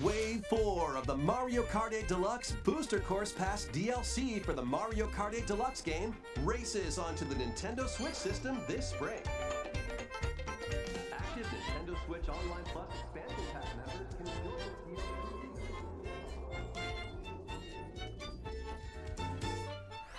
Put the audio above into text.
Wave 4 of the Mario Kart 8 Deluxe Booster Course Pass DLC for the Mario Kart 8 Deluxe game races onto the Nintendo Switch system this spring. Active Nintendo Switch Online Plus expansion